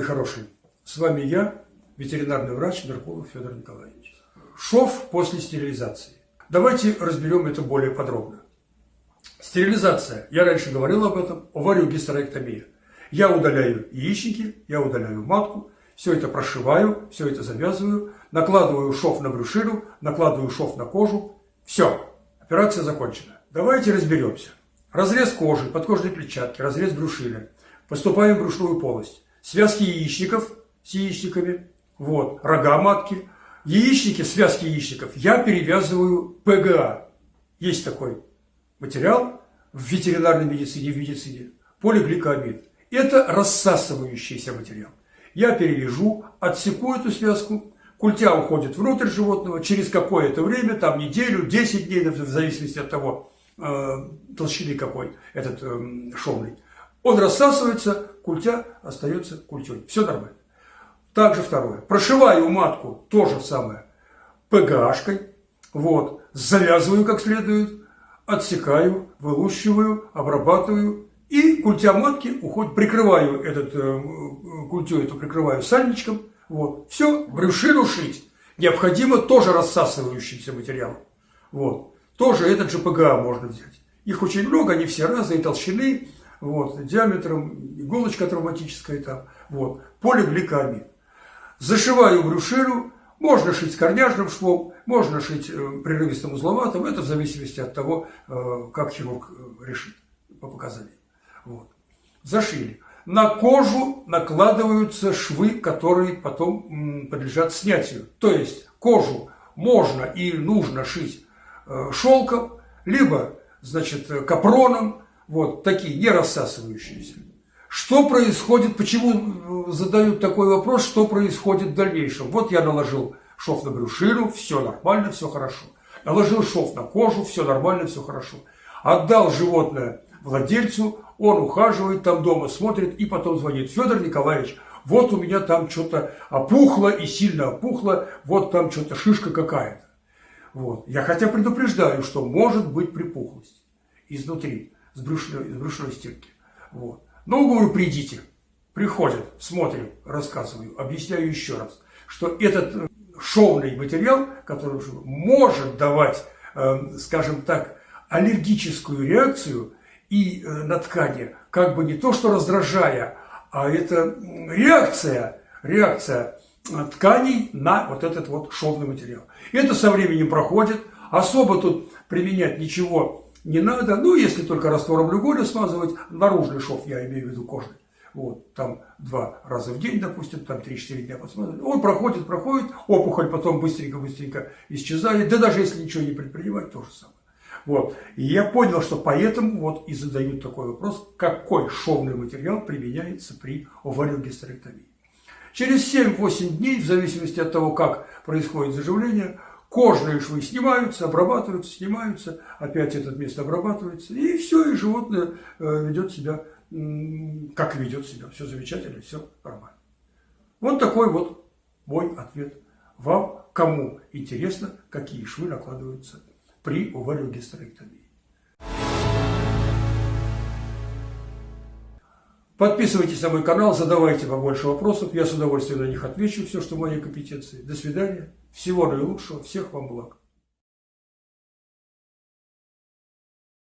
хорошие, с вами я, ветеринарный врач Меркулов Федор Николаевич. Шов после стерилизации. Давайте разберем это более подробно. Стерилизация. Я раньше говорил об этом. Овариогистерэктомия. Я удаляю яичники, я удаляю матку, все это прошиваю, все это завязываю, накладываю шов на брюшину, накладываю шов на кожу. Все, операция закончена. Давайте разберемся. Разрез кожи, подкожной клетчатки, разрез брюшины. Поступаем в брюшную полость. Связки яичников с яичниками, вот, рога матки. Яичники, связки яичников я перевязываю ПГА. Есть такой материал в ветеринарной медицине, в медицине. Полигликамид. Это рассасывающийся материал. Я перевяжу, отсеку эту связку, культя уходит внутрь животного, через какое-то время, там неделю, 10 дней, в зависимости от того, э, толщины какой этот э, шовный. Он рассасывается, культя остается культей. Все нормально. Также второе. Прошиваю матку то же самое ПГАшкой. Вот. Завязываю как следует, отсекаю, вылущиваю, обрабатываю. И культя матки уходит, прикрываю этот, э, культю эту прикрываю сальничком. Вот. Все, брюшину шить. Необходимо тоже рассасывающимся материалом. Вот. Тоже этот же ПГА можно взять. Их очень много, они все разные толщины, вот, диаметром, иголочка травматическая там, вот, полигликамид. Зашиваю брюшину, можно шить с корняжным швом, можно шить э, прерывистым узловатым, это в зависимости от того, э, как хирург э, решит по показаниям. Вот. Зашили. На кожу накладываются швы, которые потом подлежат снятию. То есть кожу можно и нужно шить шелком, либо значит, капроном, вот такие, не рассасывающиеся. Что происходит, почему э, задают такой вопрос, что происходит в дальнейшем? Вот я наложил шов на брюшину, все нормально, все хорошо. Наложил шов на кожу, все нормально, все хорошо. Отдал животное владельцу, он ухаживает там дома, смотрит и потом звонит. Федор Николаевич, вот у меня там что-то опухло и сильно опухло, вот там что-то шишка какая-то. Вот. Я хотя предупреждаю, что может быть припухлость изнутри с брюшной, с брюшной стенки. Вот. Ну, говорю, придите. Приходят, смотрим, рассказываю, объясняю еще раз, что этот э, шовный материал, который может давать, э, скажем так, аллергическую реакцию и э, на ткани, как бы не то, что раздражая, а это реакция, реакция тканей на вот этот вот шовный материал. Это со временем проходит, особо тут применять ничего не надо, ну, если только раствором глюколя смазывать, наружный шов, я имею в виду кожный. Вот, там два раза в день, допустим, там 3-4 дня посмотрим. Он проходит, проходит, опухоль потом быстренько-быстренько исчезает. Да даже если ничего не предпринимать, то же самое. Вот. И я понял, что поэтому вот и задают такой вопрос, какой шовный материал применяется при овариогистерэктомии. Через 7-8 дней, в зависимости от того, как происходит заживление, Кожные швы снимаются, обрабатываются, снимаются, опять это место обрабатывается, и все, и животное э, ведет себя, как ведет себя. Все замечательно, все нормально. Вот такой вот мой ответ вам, кому интересно, какие швы накладываются при овариогистерэктомии. Подписывайтесь на мой канал, задавайте побольше вопросов. Я с удовольствием на них отвечу, все, что в моей компетенции. До свидания. Всего наилучшего. Всех вам благ.